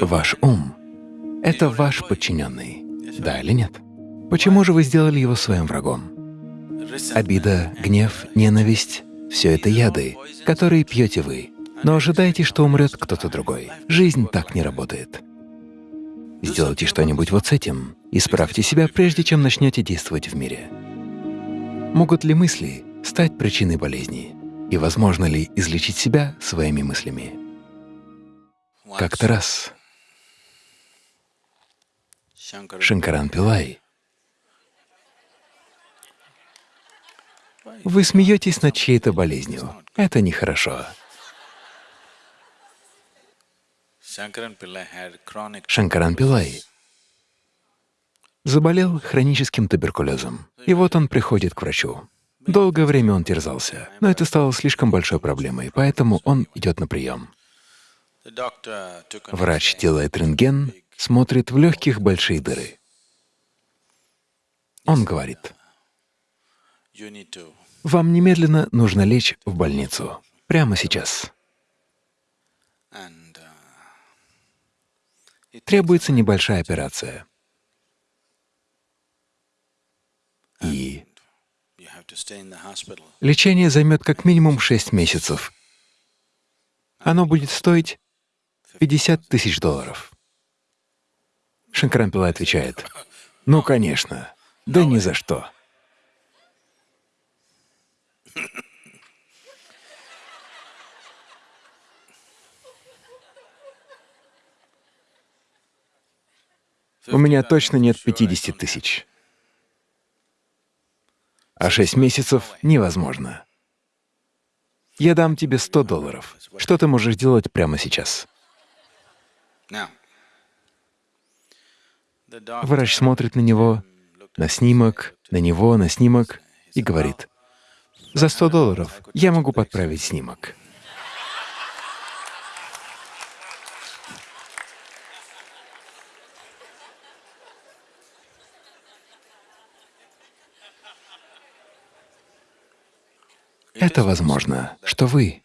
Ваш ум — это ваш подчиненный, да или нет? Почему же вы сделали его своим врагом? Обида, гнев, ненависть — все это яды, которые пьете вы, но ожидайте, что умрет кто-то другой. Жизнь так не работает. Сделайте что-нибудь вот с этим, исправьте себя, прежде чем начнете действовать в мире. Могут ли мысли стать причиной болезни? И возможно ли излечить себя своими мыслями? Как-то раз Шанкаран Пилай Вы смеетесь над чьей-то болезнью. Это нехорошо. Шанкаран Пилай заболел хроническим туберкулезом. И вот он приходит к врачу. Долгое время он терзался, но это стало слишком большой проблемой, поэтому он идет на прием. Врач делает рентген, смотрит в легких большие дыры. Он говорит, вам немедленно нужно лечь в больницу. Прямо сейчас. Требуется небольшая операция. И лечение займет как минимум 6 месяцев. Оно будет стоить 50 тысяч долларов. Шанкарампила отвечает, «Ну, конечно, да ни за что». У меня точно нет 50 тысяч. А 6 месяцев невозможно. Я дам тебе 100 долларов. Что ты можешь делать прямо сейчас? Врач смотрит на него, на снимок, на него, на снимок и говорит, «За 100 долларов я могу подправить снимок». Это возможно, что вы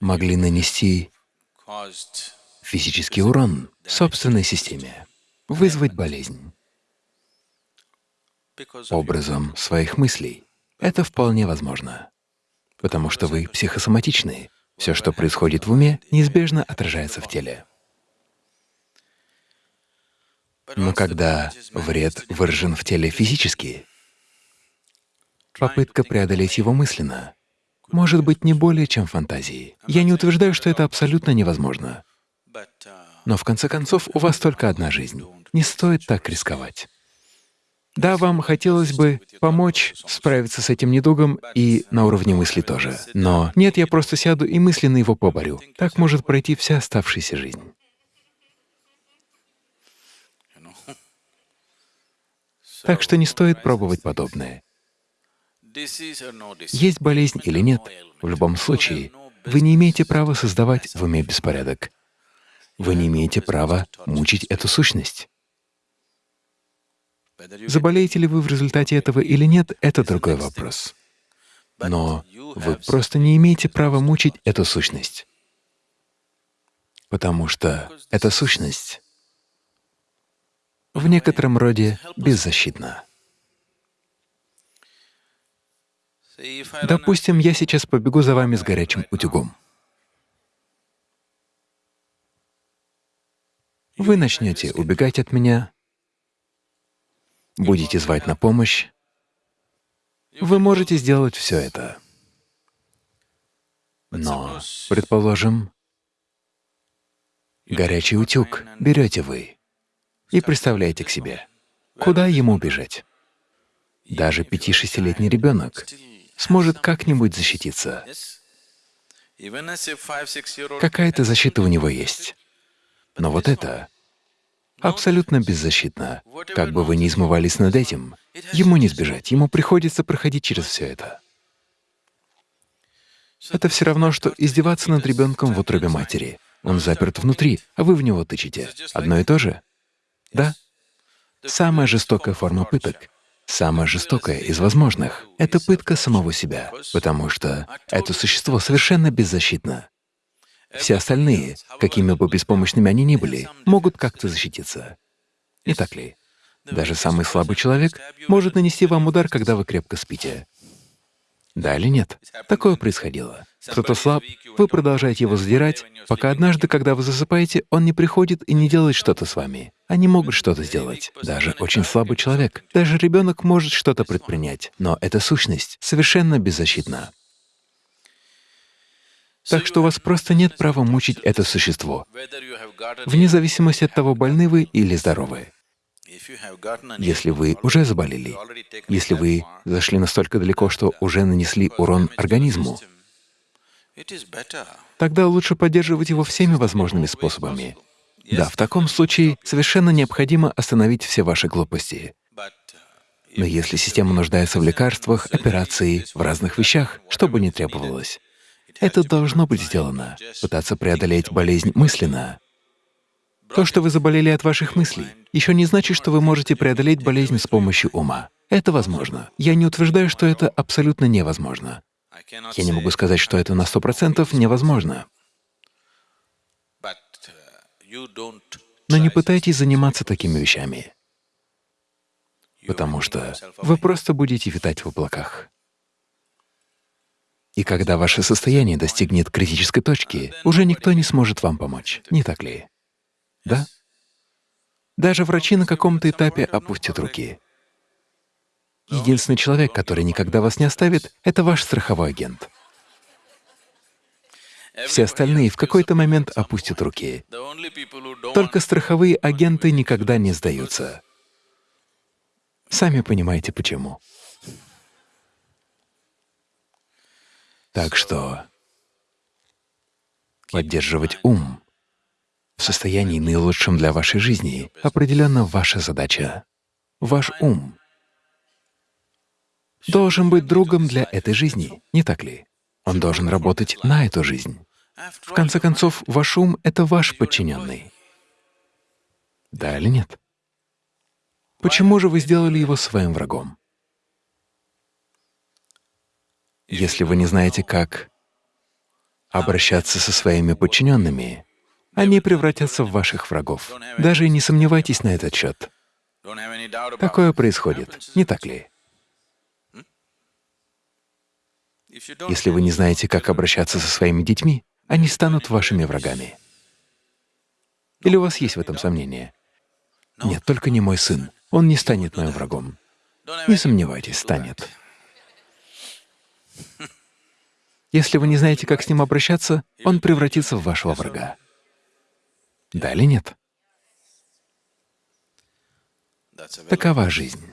могли нанести физический урон собственной системе, вызвать болезнь образом своих мыслей. Это вполне возможно, потому что вы психосоматичны. Все, что происходит в уме, неизбежно отражается в теле. Но когда вред выражен в теле физически, Попытка преодолеть его мысленно может быть не более чем фантазией. Я не утверждаю, что это абсолютно невозможно. Но в конце концов у вас только одна жизнь. Не стоит так рисковать. Да, вам хотелось бы помочь справиться с этим недугом и на уровне мысли тоже. Но нет, я просто сяду и мысленно его поборю. Так может пройти вся оставшаяся жизнь. Так что не стоит пробовать подобное. Есть болезнь или нет, в любом случае, вы не имеете права создавать в уме беспорядок. Вы не имеете права мучить эту сущность. Заболеете ли вы в результате этого или нет — это другой вопрос. Но вы просто не имеете права мучить эту сущность, потому что эта сущность в некотором роде беззащитна. Допустим, я сейчас побегу за вами с горячим утюгом. Вы начнете убегать от меня, будете звать на помощь. Вы можете сделать все это. Но, предположим, горячий утюг берете вы и представляете к себе, куда ему бежать. Даже пяти-шестилетний ребенок сможет как-нибудь защититься. Какая-то защита у него есть. Но вот это абсолютно беззащитно. Как бы вы ни измывались над этим, ему не сбежать, ему приходится проходить через все это. Это все равно, что издеваться над ребенком в утробе матери. Он заперт внутри, а вы в него тычете. Одно и то же? Да? Самая жестокая форма пыток Самое жестокое из возможных — это пытка самого себя, потому что это существо совершенно беззащитно. Все остальные, какими бы беспомощными они ни были, могут как-то защититься. Не так ли? Даже самый слабый человек может нанести вам удар, когда вы крепко спите. Да или нет? Такое происходило. Кто-то слаб, вы продолжаете его задирать, пока однажды, когда вы засыпаете, он не приходит и не делает что-то с вами. Они могут что-то сделать. Даже очень слабый человек, даже ребенок может что-то предпринять, но эта сущность совершенно беззащитна. Так что у вас просто нет права мучить это существо, вне зависимости от того, больны вы или здоровы. Если вы уже заболели, если вы зашли настолько далеко, что уже нанесли урон организму, тогда лучше поддерживать его всеми возможными способами. Да, в таком случае совершенно необходимо остановить все ваши глупости. Но если система нуждается в лекарствах, операции, в разных вещах, что бы ни требовалось, это должно быть сделано. Пытаться преодолеть болезнь мысленно. То, что вы заболели от ваших мыслей, еще не значит, что вы можете преодолеть болезнь с помощью ума. Это возможно. Я не утверждаю, что это абсолютно невозможно. Я не могу сказать, что это на сто процентов невозможно. Но не пытайтесь заниматься такими вещами, потому что вы просто будете витать в облаках. И когда ваше состояние достигнет критической точки, уже никто не сможет вам помочь, не так ли? Да? Даже врачи на каком-то этапе опустят руки. Единственный человек, который никогда вас не оставит, — это ваш страховой агент. Все остальные в какой-то момент опустят руки. Только страховые агенты никогда не сдаются. Сами понимаете, почему. Так что поддерживать ум в состоянии наилучшем для вашей жизни определенно ваша задача. Ваш ум должен быть другом для этой жизни, не так ли? Он должен работать на эту жизнь. В конце концов, ваш ум — это ваш подчиненный. Да или нет? Почему же вы сделали его своим врагом? Если вы не знаете, как обращаться со своими подчиненными, они превратятся в ваших врагов. Даже не сомневайтесь на этот счет. Такое происходит, не так ли? Если вы не знаете, как обращаться со своими детьми, они станут вашими врагами. Или у вас есть в этом сомнения? Нет, только не мой сын. Он не станет моим врагом. Не сомневайтесь, станет. Если вы не знаете, как с ним обращаться, он превратится в вашего врага. Да или нет? Такова жизнь.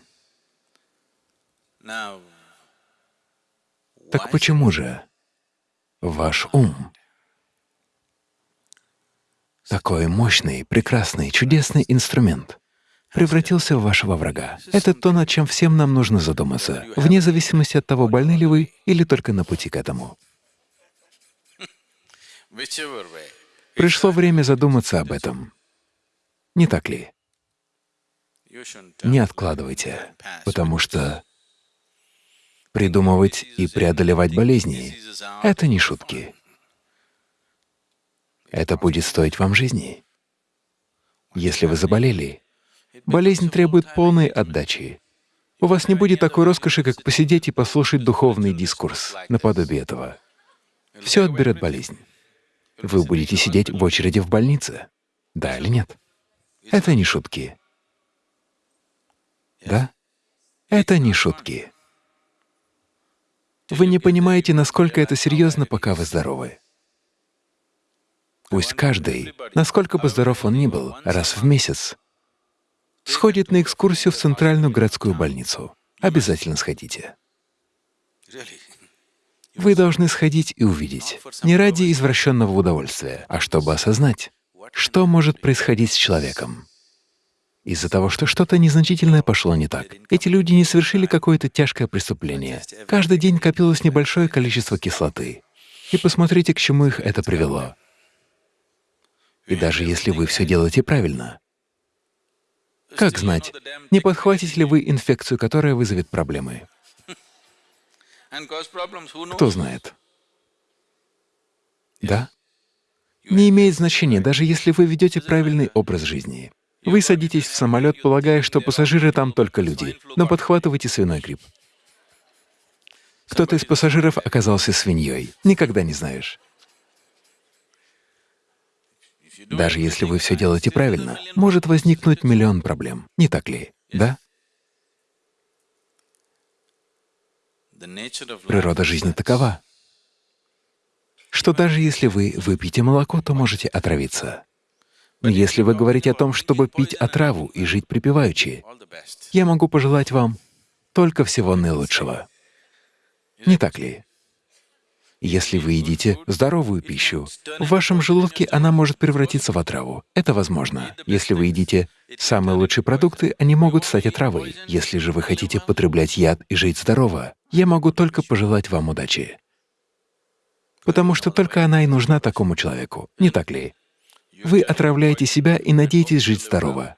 Так почему же ваш ум такой мощный, прекрасный, чудесный инструмент превратился в вашего врага. Это то, над чем всем нам нужно задуматься, вне зависимости от того, больны ли вы или только на пути к этому. Пришло время задуматься об этом. Не так ли? Не откладывайте, потому что придумывать и преодолевать болезни — это не шутки. Это будет стоить вам жизни. Если вы заболели, болезнь требует полной отдачи. У вас не будет такой роскоши, как посидеть и послушать духовный дискурс наподобие этого. Все отберет болезнь. Вы будете сидеть в очереди в больнице. Да или нет? Это не шутки. Да? Это не шутки. Вы не понимаете, насколько это серьезно, пока вы здоровы. Пусть каждый, насколько бы здоров он ни был, раз в месяц сходит на экскурсию в центральную городскую больницу. Обязательно сходите. Вы должны сходить и увидеть, не ради извращенного удовольствия, а чтобы осознать, что может происходить с человеком. Из-за того, что что-то незначительное пошло не так. Эти люди не совершили какое-то тяжкое преступление. Каждый день копилось небольшое количество кислоты. И посмотрите, к чему их это привело. И даже если вы все делаете правильно, Как знать, не подхватите ли вы инфекцию, которая вызовет проблемы? Кто знает? Да? Не имеет значения, даже если вы ведете правильный образ жизни. Вы садитесь в самолет, полагая, что пассажиры там только люди, но подхватываете свиной грипп. Кто-то из пассажиров оказался свиньей. Никогда не знаешь. Даже если вы все делаете правильно, может возникнуть миллион проблем. Не так ли? Да? Природа жизни такова, что даже если вы выпьете молоко, то можете отравиться. Но если вы говорите о том, чтобы пить отраву и жить припеваючи, я могу пожелать вам только всего наилучшего. Не так ли? Если вы едите здоровую пищу, в вашем желудке она может превратиться в отраву. Это возможно. Если вы едите самые лучшие продукты, они могут стать отравой. Если же вы хотите потреблять яд и жить здорово, я могу только пожелать вам удачи. Потому что только она и нужна такому человеку, не так ли? Вы отравляете себя и надеетесь жить здорово.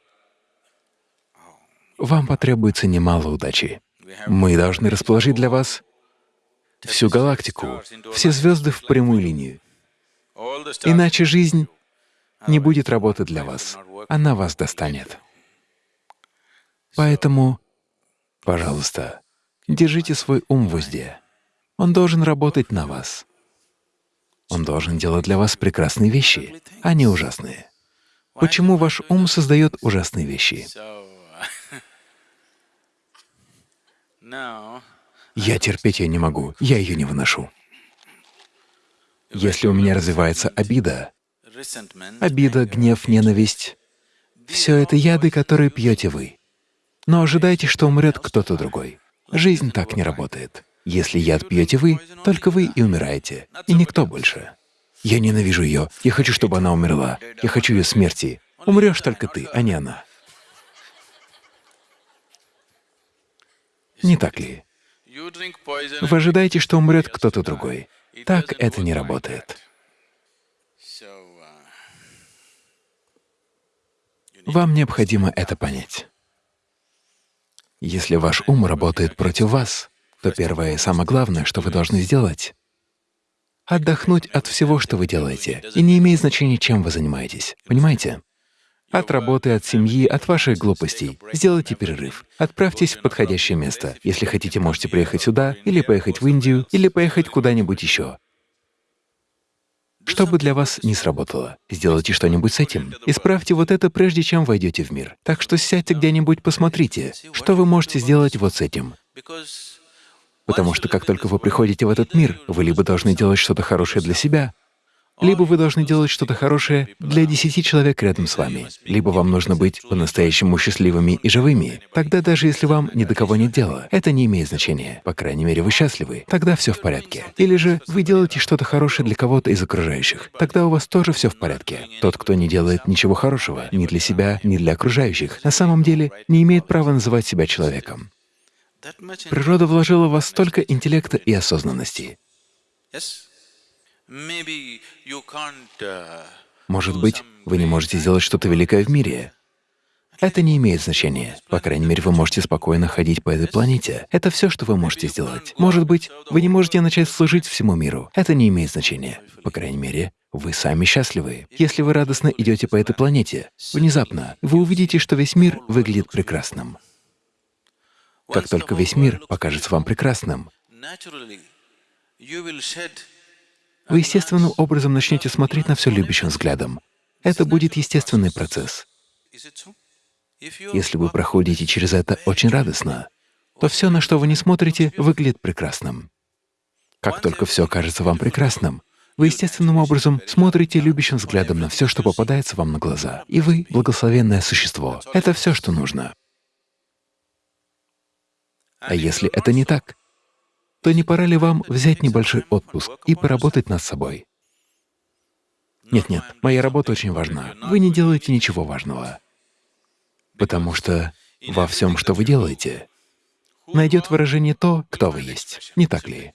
Вам потребуется немало удачи. Мы должны расположить для вас всю галактику, все звезды в прямую линию. Иначе жизнь не будет работать для вас, она вас достанет. Поэтому, пожалуйста, держите свой ум в узде. Он должен работать на вас. Он должен делать для вас прекрасные вещи, а не ужасные. Почему ваш ум создает ужасные вещи? Я терпеть ее не могу, я ее не выношу. Если у меня развивается обида, обида, гнев, ненависть — все это яды, которые пьете вы. Но ожидайте, что умрет кто-то другой. Жизнь так не работает. Если яд пьете вы, только вы и умираете, и никто больше. Я ненавижу ее, я хочу, чтобы она умерла, я хочу ее смерти. Умрешь только ты, а не она. Не так ли? Вы ожидаете, что умрет кто-то другой. Так это не работает. Вам необходимо это понять. Если ваш ум работает против вас, то первое и самое главное, что вы должны сделать — отдохнуть от всего, что вы делаете, и не имеет значения, чем вы занимаетесь. Понимаете? От работы, от семьи, от ваших глупостей. Сделайте перерыв. Отправьтесь в подходящее место. Если хотите, можете приехать сюда, или поехать в Индию, или поехать куда-нибудь еще. Что бы для вас не сработало, сделайте что-нибудь с этим. Исправьте вот это, прежде чем войдете в мир. Так что сядьте где-нибудь, посмотрите, что вы можете сделать вот с этим. Потому что как только вы приходите в этот мир, вы либо должны делать что-то хорошее для себя, либо вы должны делать что-то хорошее для десяти человек рядом с вами, либо вам нужно быть по-настоящему счастливыми и живыми. Тогда даже если вам ни до кого нет дела, это не имеет значения. По крайней мере, вы счастливы, тогда все в порядке. Или же вы делаете что-то хорошее для кого-то из окружающих, тогда у вас тоже все в порядке. Тот, кто не делает ничего хорошего ни для себя, ни для окружающих, на самом деле не имеет права называть себя человеком. Природа вложила в вас столько интеллекта и осознанности. Uh, Может быть, вы не можете сделать что-то великое в мире. Это не имеет значения. По крайней мере, вы можете спокойно ходить по этой планете. Это все, что вы можете сделать. Может быть, вы не можете начать служить всему миру. Это не имеет значения. По крайней мере, вы сами счастливы. Если вы радостно идете по этой планете, внезапно вы увидите, что весь мир выглядит прекрасным. Как только весь мир покажется вам прекрасным, вы естественным образом начнете смотреть на все любящим взглядом. Это будет естественный процесс. Если вы проходите через это очень радостно, то все, на что вы не смотрите, выглядит прекрасным. Как только все кажется вам прекрасным, вы естественным образом смотрите любящим взглядом на все, что попадается вам на глаза. И вы — благословенное существо. Это все, что нужно. А если это не так, то не пора ли вам взять небольшой отпуск и поработать над собой? Нет-нет, моя работа очень важна. Вы не делаете ничего важного. Потому что во всем, что вы делаете, найдет выражение то, кто вы есть. Не так ли?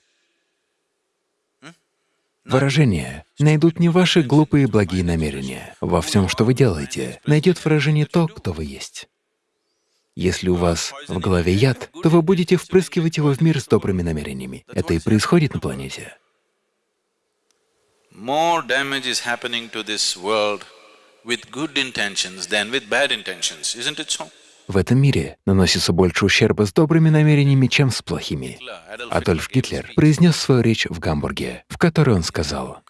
Выражения найдут не ваши глупые благие намерения. Во всем, что вы делаете, найдет выражение то, кто вы есть. Если у вас в голове яд, то вы будете впрыскивать его в мир с добрыми намерениями. Это и происходит на планете. В этом мире наносится больше ущерба с добрыми намерениями, чем с плохими. Адольф Гитлер произнес свою речь в Гамбурге, в которой он сказал,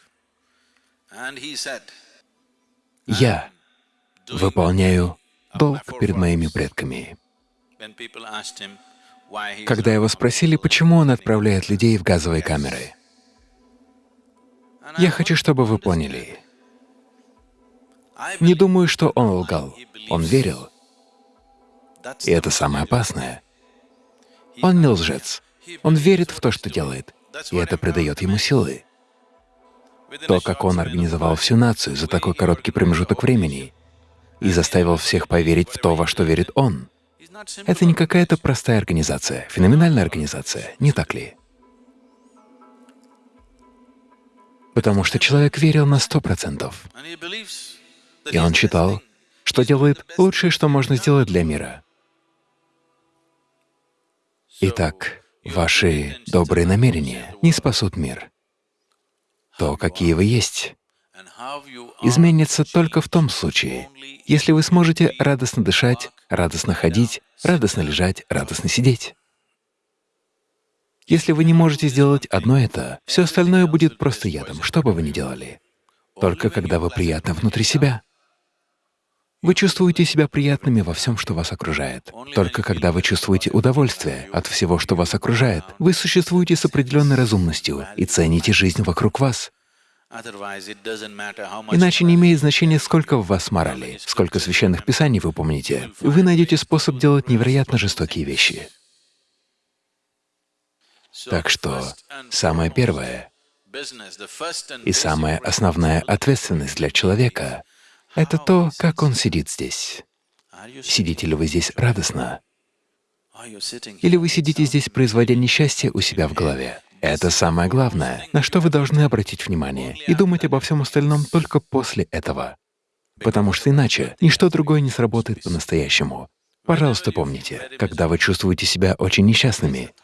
«Я выполняю долг перед моими предками». Когда его спросили, почему он отправляет людей в газовые камеры, я хочу, чтобы вы поняли, не думаю, что он лгал. Он верил, и это самое опасное. Он не лжец. Он верит в то, что делает, и это придает ему силы. То, как он организовал всю нацию за такой короткий промежуток времени и заставил всех поверить в то, во что верит он, это не какая-то простая организация, феноменальная организация, не так ли? Потому что человек верил на сто процентов, и он считал, что делает лучшее, что можно сделать для мира. Итак, ваши добрые намерения не спасут мир. То, какие вы есть, изменится только в том случае, если вы сможете радостно дышать, радостно ходить, радостно лежать, радостно сидеть. Если вы не можете сделать одно это, все остальное будет просто ядом, что бы вы ни делали. Только когда вы приятны внутри себя. Вы чувствуете себя приятными во всем, что вас окружает. Только когда вы чувствуете удовольствие от всего, что вас окружает, вы существуете с определенной разумностью и цените жизнь вокруг вас. Иначе не имеет значения, сколько в вас морали, сколько священных писаний вы помните. Вы найдете способ делать невероятно жестокие вещи. Так что самое первое и самая основная ответственность для человека — это то, как он сидит здесь. Сидите ли вы здесь радостно, или вы сидите здесь, производя несчастье у себя в голове? Это самое главное, на что вы должны обратить внимание, и думать обо всем остальном только после этого. Потому что иначе ничто другое не сработает по-настоящему. Пожалуйста, помните, когда вы чувствуете себя очень несчастными,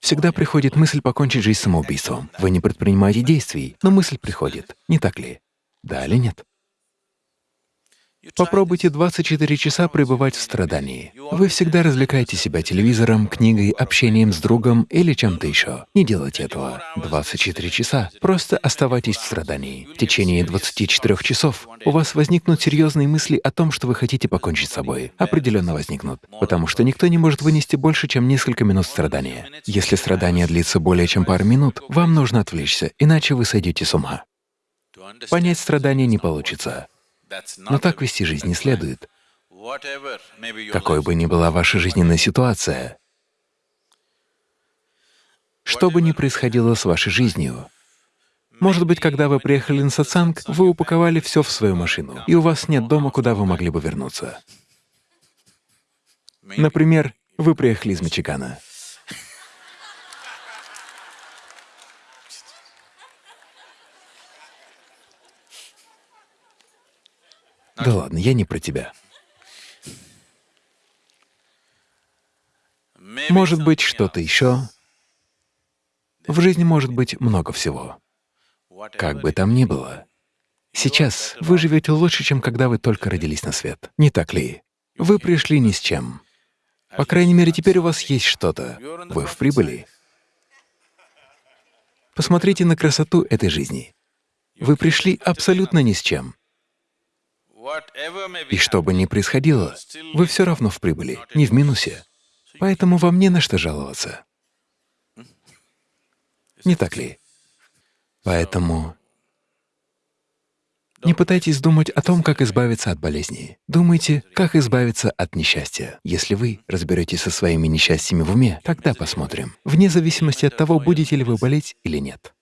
всегда приходит мысль покончить жизнь самоубийством. Вы не предпринимаете действий, но мысль приходит, не так ли? Да или нет? Попробуйте 24 часа пребывать в страдании. Вы всегда развлекаете себя телевизором, книгой, общением с другом или чем-то еще. Не делайте этого. 24 часа. Просто оставайтесь в страдании. В течение 24 часов у вас возникнут серьезные мысли о том, что вы хотите покончить с собой. Определенно возникнут. Потому что никто не может вынести больше, чем несколько минут страдания. Если страдание длится более чем пару минут, вам нужно отвлечься, иначе вы сойдете с ума. Понять страдания не получится. Но так вести жизнь не следует. Какой бы ни была ваша жизненная ситуация, что бы ни происходило с вашей жизнью, может быть, когда вы приехали на сатсанг, вы упаковали все в свою машину, и у вас нет дома, куда вы могли бы вернуться. Например, вы приехали из Мичигана. Да ладно, я не про тебя. Может быть, что-то еще. В жизни может быть много всего. Как бы там ни было, сейчас вы живете лучше, чем когда вы только родились на свет. Не так ли? Вы пришли ни с чем. По крайней мере, теперь у вас есть что-то. Вы в прибыли. Посмотрите на красоту этой жизни. Вы пришли абсолютно ни с чем. И что бы ни происходило, вы все равно в прибыли, не в минусе. Поэтому вам не на что жаловаться. Не так ли? Поэтому не пытайтесь думать о том, как избавиться от болезни. Думайте, как избавиться от несчастья. Если вы разберетесь со своими несчастьями в уме, тогда посмотрим, вне зависимости от того, будете ли вы болеть или нет.